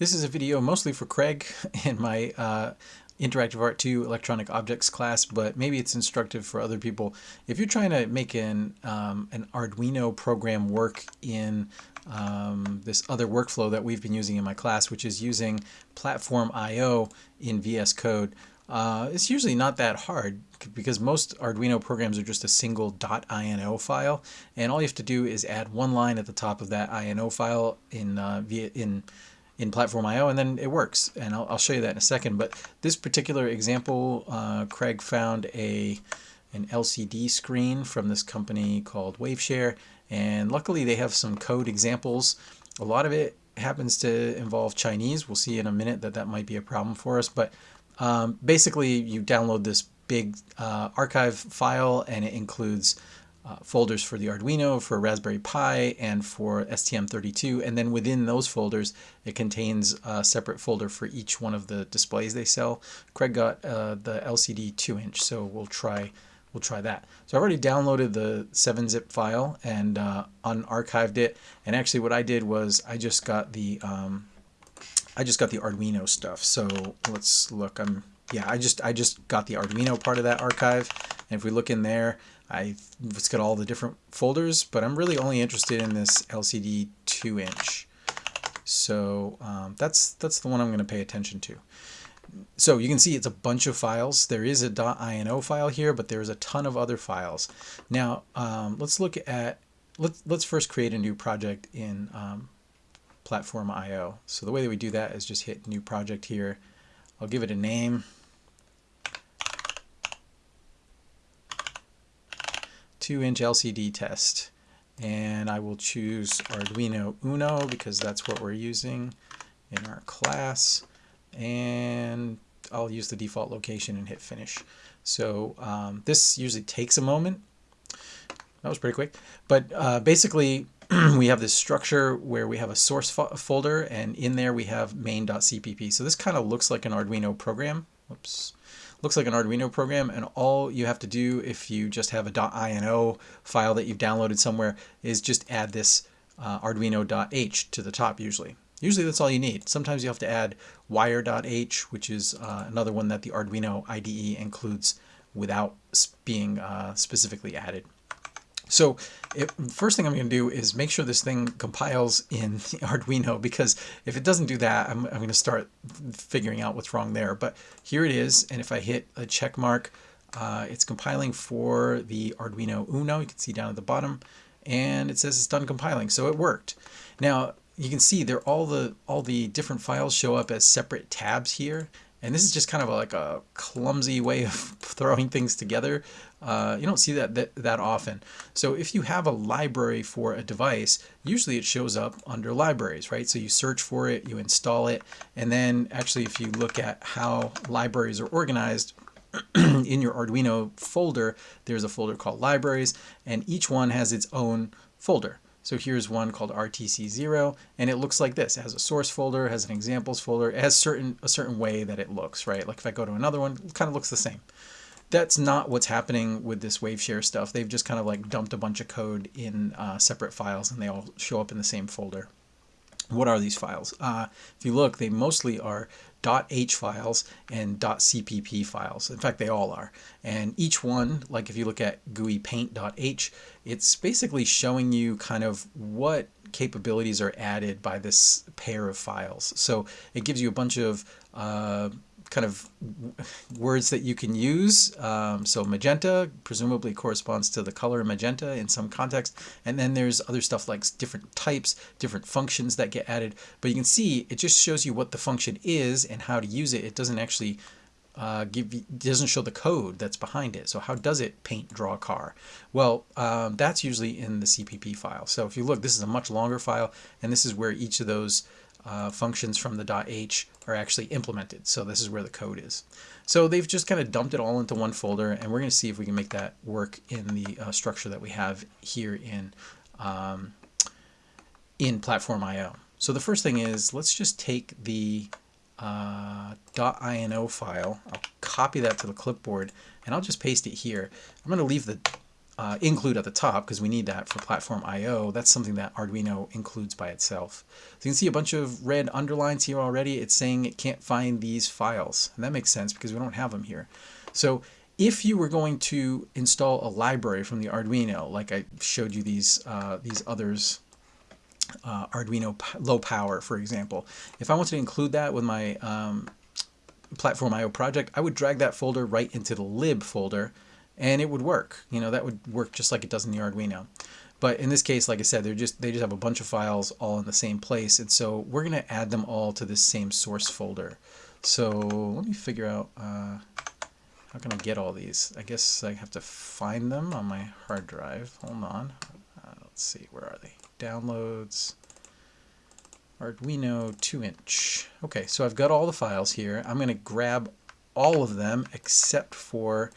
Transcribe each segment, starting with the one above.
This is a video mostly for Craig in my uh, Interactive Art 2 Electronic Objects class, but maybe it's instructive for other people. If you're trying to make an, um, an Arduino program work in um, this other workflow that we've been using in my class, which is using Platform I.O. in VS Code, uh, it's usually not that hard because most Arduino programs are just a single .ino file, and all you have to do is add one line at the top of that INO file in uh, via in in Platform I.O. and then it works. And I'll, I'll, show you that in a second. But this particular example, uh, Craig found a an LCD screen from this company called Waveshare. And luckily they have some code examples. A lot of it happens to involve Chinese. We'll see in a minute that that might be a problem for us. But um, basically you download this big uh, archive file and it includes uh, folders for the Arduino, for Raspberry Pi, and for STM32. And then within those folders, it contains a separate folder for each one of the displays they sell. Craig got uh, the LCD 2-inch, so we'll try we'll try that. So I've already downloaded the 7-zip file and uh, unarchived it. And actually, what I did was I just got the um, I just got the Arduino stuff. So let's look. I'm yeah, I just I just got the Arduino part of that archive. And if we look in there, I it's got all the different folders, but I'm really only interested in this LCD 2-inch. So um, that's that's the one I'm going to pay attention to. So you can see it's a bunch of files. There is a .ino file here, but there's a ton of other files. Now um, let's look at let's let's first create a new project in um, Platform IO. So the way that we do that is just hit New Project here. I'll give it a name. 2-inch LCD test. And I will choose Arduino Uno because that's what we're using in our class. And I'll use the default location and hit finish. So um, this usually takes a moment. That was pretty quick. But uh, basically, we have this structure where we have a source fo folder, and in there we have main.cpp. So this kind of looks like an Arduino program. Whoops looks like an Arduino program and all you have to do if you just have a .ino file that you've downloaded somewhere is just add this uh, arduino.h to the top usually. Usually that's all you need. Sometimes you have to add wire.h which is uh, another one that the Arduino IDE includes without being uh, specifically added. So first thing I'm going to do is make sure this thing compiles in Arduino because if it doesn't do that, I'm, I'm going to start figuring out what's wrong there. But here it is, and if I hit a check mark, uh, it's compiling for the Arduino Uno. You can see down at the bottom, and it says it's done compiling, so it worked. Now you can see there all the all the different files show up as separate tabs here, and this is just kind of like a clumsy way of throwing things together. Uh, you don't see that, that that often. So if you have a library for a device, usually it shows up under libraries, right? So you search for it, you install it, and then actually if you look at how libraries are organized, in your Arduino folder, there's a folder called libraries, and each one has its own folder. So here's one called RTC0, and it looks like this. It has a source folder, has an examples folder, it has certain a certain way that it looks, right? Like if I go to another one, it kind of looks the same. That's not what's happening with this Waveshare stuff. They've just kind of like dumped a bunch of code in uh, separate files and they all show up in the same folder. What are these files? Uh, if you look, they mostly are .h files and dot .cpp files. In fact, they all are. And each one, like if you look at GUI paint.h, it's basically showing you kind of what capabilities are added by this pair of files. So it gives you a bunch of uh, kind of words that you can use. Um, so magenta presumably corresponds to the color magenta in some context. And then there's other stuff like different types, different functions that get added. But you can see it just shows you what the function is and how to use it. It doesn't actually uh, give you, doesn't show the code that's behind it. So how does it paint, draw car? Well, um, that's usually in the CPP file. So if you look, this is a much longer file, and this is where each of those uh, functions from the .h are actually implemented. So this is where the code is. So they've just kind of dumped it all into one folder, and we're going to see if we can make that work in the uh, structure that we have here in um, in Platform IO. So the first thing is let's just take the uh, .ino file. I'll copy that to the clipboard, and I'll just paste it here. I'm going to leave the uh, include at the top because we need that for platform I/O. That's something that Arduino includes by itself. So you can see a bunch of red underlines here already. It's saying it can't find these files, and that makes sense because we don't have them here. So if you were going to install a library from the Arduino, like I showed you these uh, these others, uh, Arduino low power, for example, if I wanted to include that with my um, platform IO project, I would drag that folder right into the lib folder and it would work. You know, that would work just like it does in the Arduino. But in this case, like I said, they're just they just have a bunch of files all in the same place, and so we're going to add them all to this same source folder. So let me figure out uh, how can I get all these. I guess I have to find them on my hard drive. Hold on. Uh, let's see, where are they? Downloads. Arduino 2-inch. Okay, so I've got all the files here. I'm going to grab all of them except for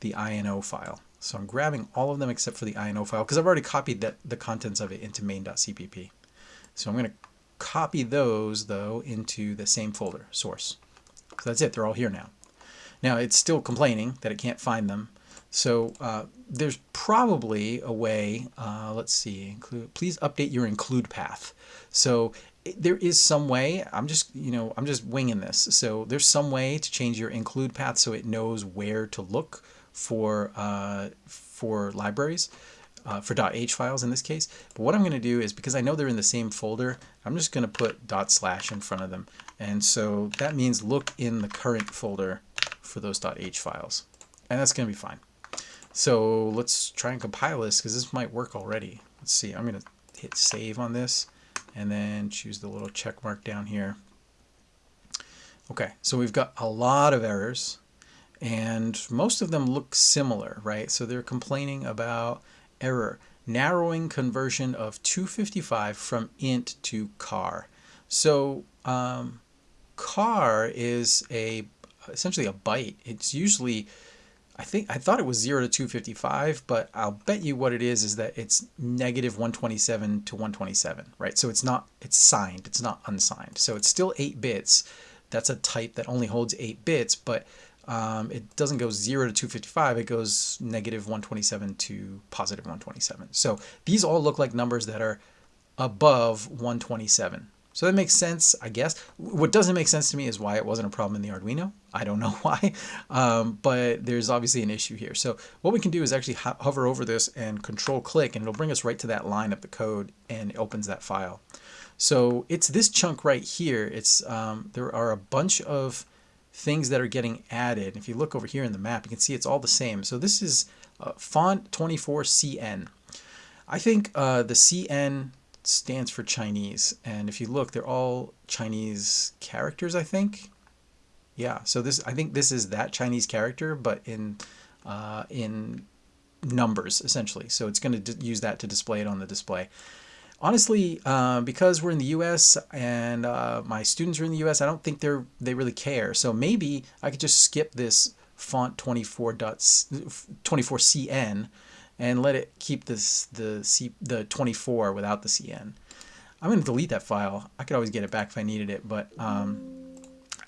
the INO file. So I'm grabbing all of them except for the INO file because I've already copied that, the contents of it into main.cpp. So I'm going to copy those though into the same folder, source. So that's it, they're all here now. Now it's still complaining that it can't find them. So uh, there's probably a way, uh, let's see, include, please update your include path. So there is some way i'm just you know i'm just winging this so there's some way to change your include path so it knows where to look for uh, for libraries uh, for .h files in this case. But what I'm going to do is because I know they're in the same folder, I'm just going to put dot slash in front of them. And so that means look in the current folder for those .h files. And that's going to be fine. So let's try and compile this because this might work already. Let's see, I'm going to hit save on this and then choose the little check mark down here. Okay, so we've got a lot of errors and most of them look similar, right? So they're complaining about error, narrowing conversion of 255 from int to char. So um, char is a essentially a byte. It's usually I think I thought it was 0 to 255, but I'll bet you what it is is that it's negative 127 to 127, right? So it's not it's signed, it's not unsigned. So it's still 8 bits. That's a type that only holds 8 bits, but um, it doesn't go 0 to 255, it goes negative 127 to positive 127. So these all look like numbers that are above 127. So that makes sense, I guess. What doesn't make sense to me is why it wasn't a problem in the Arduino. I don't know why, um, but there's obviously an issue here. So what we can do is actually ho hover over this and control click and it'll bring us right to that line of the code and it opens that file. So it's this chunk right here. It's um, There are a bunch of things that are getting added. If you look over here in the map, you can see it's all the same. So this is uh, font 24CN. I think uh, the CN stands for Chinese. And if you look, they're all Chinese characters, I think. Yeah, so this I think this is that Chinese character, but in uh, in numbers essentially. So it's going to use that to display it on the display honestly, uh, because we're in the U.S. and uh, my students are in the U.S., I don't think they're they really care. So maybe I could just skip this font 24 24cn and let it keep this the C the 24 without the cn. I'm going to delete that file. I could always get it back if I needed it, but um,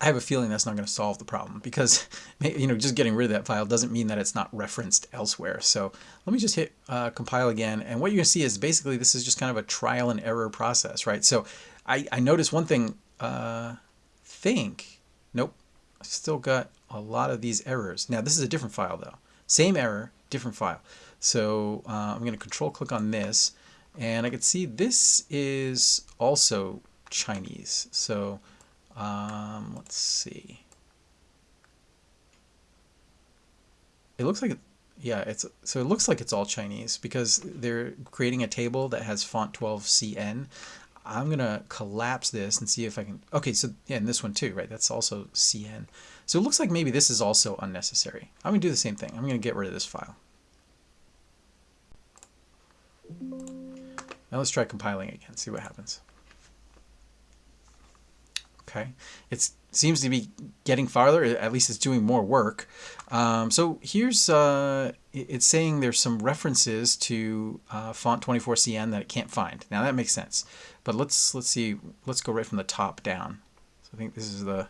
I have a feeling that's not going to solve the problem because you know just getting rid of that file doesn't mean that it's not referenced elsewhere. So let me just hit uh, compile again and what you're going to see is basically this is just kind of a trial and error process, right? So I, I noticed one thing, uh, think, nope, I still got a lot of these errors. Now this is a different file though. Same error, different file. So uh, I'm going to control click on this and I can see this is also Chinese. So um, let's see. It looks like, yeah, it's so it looks like it's all Chinese because they're creating a table that has font 12 CN. I'm gonna collapse this and see if I can. Okay, so yeah, and this one too, right? That's also CN. So it looks like maybe this is also unnecessary. I'm gonna do the same thing. I'm gonna get rid of this file. Now let's try compiling again, see what happens. Okay, it seems to be getting farther. At least it's doing more work. Um, so here's uh, it's saying there's some references to uh, font 24cn that it can't find. Now that makes sense. But let's let's see. Let's go right from the top down. So I think this is the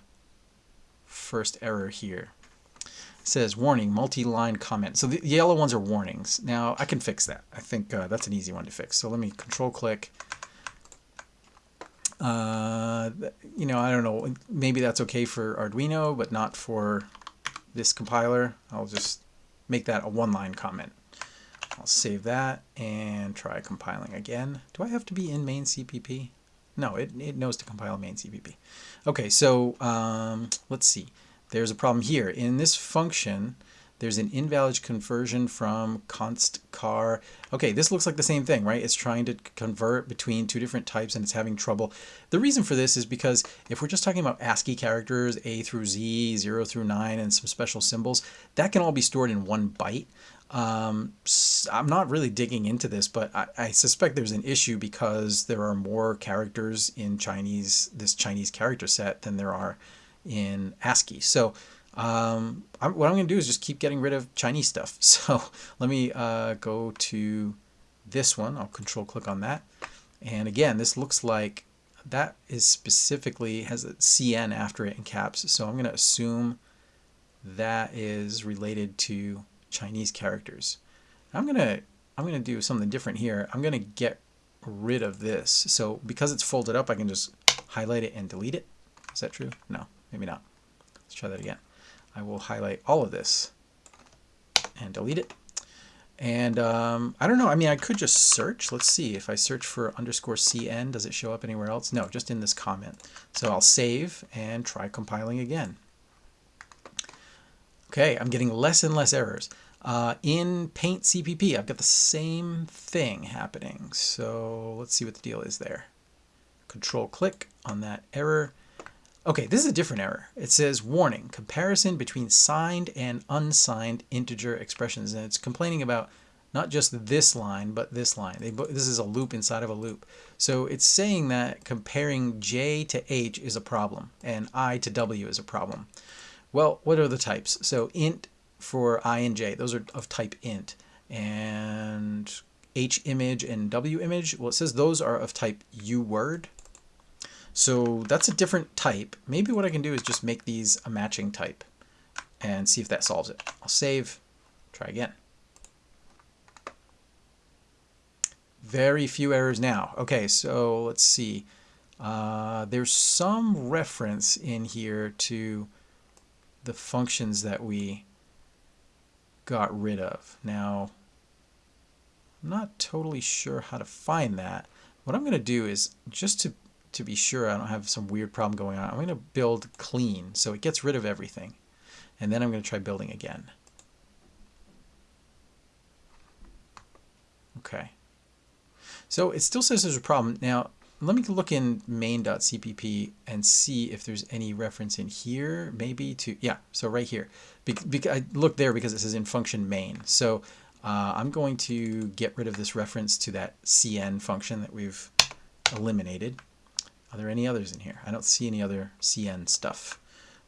first error here. says warning, multi-line comment. So the yellow ones are warnings. Now I can fix that. I think uh, that's an easy one to fix. So let me control click. Uh, you know, I don't know, maybe that's okay for Arduino, but not for this compiler. I'll just make that a one-line comment. I'll save that and try compiling again. Do I have to be in main CPP? No, it, it knows to compile main CPP. Okay, so um, let's see. There's a problem here. In this function, there's an invalid conversion from const char. Okay, this looks like the same thing, right? It's trying to convert between two different types and it's having trouble. The reason for this is because if we're just talking about ASCII characters, A through Z, 0 through 9, and some special symbols, that can all be stored in one byte. Um, I'm not really digging into this, but I, I, suspect there's an issue because there are more characters in Chinese, this Chinese character set than there are in ASCII. So um, I'm, what I'm going to do is just keep getting rid of Chinese stuff. So let me uh, go to this one. I'll control click on that. And again, this looks like that is specifically has a CN after it in caps. So I'm going to assume that is related to Chinese characters. I'm going to I'm going to do something different here. I'm going to get rid of this. So because it's folded up, I can just highlight it and delete it. Is that true? No, maybe not. Let's try that again. I will highlight all of this and delete it. And um, I don't know, I mean, I could just search. Let's see, if I search for underscore CN, does it show up anywhere else? No, just in this comment. So I'll save and try compiling again. Okay, I'm getting less and less errors. Uh, in Paint CPP, I've got the same thing happening. So let's see what the deal is there. Control click on that error Okay, this is a different error. It says warning, comparison between signed and unsigned integer expressions. And it's complaining about not just this line, but this line. They, this is a loop inside of a loop. So it's saying that comparing J to H is a problem and I to W is a problem. Well, what are the types? So int for I and J, those are of type int. And H image and W image, well, it says those are of type UWord. So that's a different type. Maybe what I can do is just make these a matching type and see if that solves it. I'll save, try again. Very few errors now. Okay, so let's see. Uh, there's some reference in here to the functions that we got rid of. Now, I'm not totally sure how to find that. What I'm going to do is just to to be sure I don't have some weird problem going on, I'm going to build clean so it gets rid of everything. And then I'm going to try building again. Okay. So it still says there's a problem. Now, let me look in main.cpp and see if there's any reference in here, maybe to, yeah, so right here. Be, be, I look there because it says in function main. So uh, I'm going to get rid of this reference to that cn function that we've eliminated. Are there any others in here? I don't see any other CN stuff.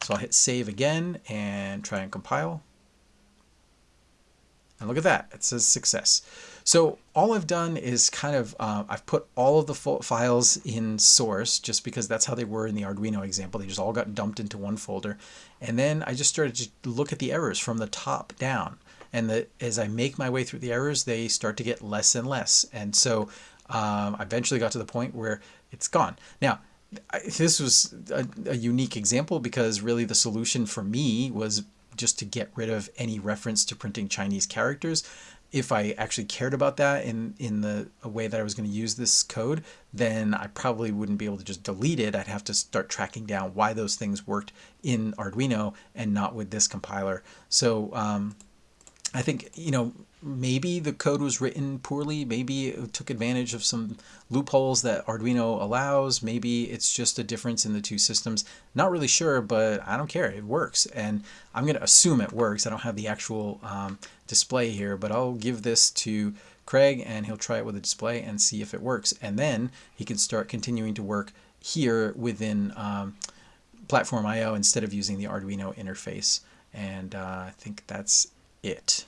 So I'll hit save again and try and compile. And look at that, it says success. So all I've done is kind of, uh, I've put all of the files in source just because that's how they were in the Arduino example. They just all got dumped into one folder. And then I just started to look at the errors from the top down. And the, as I make my way through the errors, they start to get less and less. And so um, I eventually got to the point where it's gone. Now, this was a, a, unique example because really the solution for me was just to get rid of any reference to printing Chinese characters. If I actually cared about that in, in the way that I was going to use this code, then I probably wouldn't be able to just delete it. I'd have to start tracking down why those things worked in Arduino and not with this compiler. So um, I think, you know, maybe the code was written poorly. Maybe it took advantage of some loopholes that Arduino allows. Maybe it's just a difference in the two systems. Not really sure, but I don't care. It works. And I'm going to assume it works. I don't have the actual um, display here, but I'll give this to Craig and he'll try it with a display and see if it works. And then he can start continuing to work here within um, Platform IO instead of using the Arduino interface. And uh, I think that's it.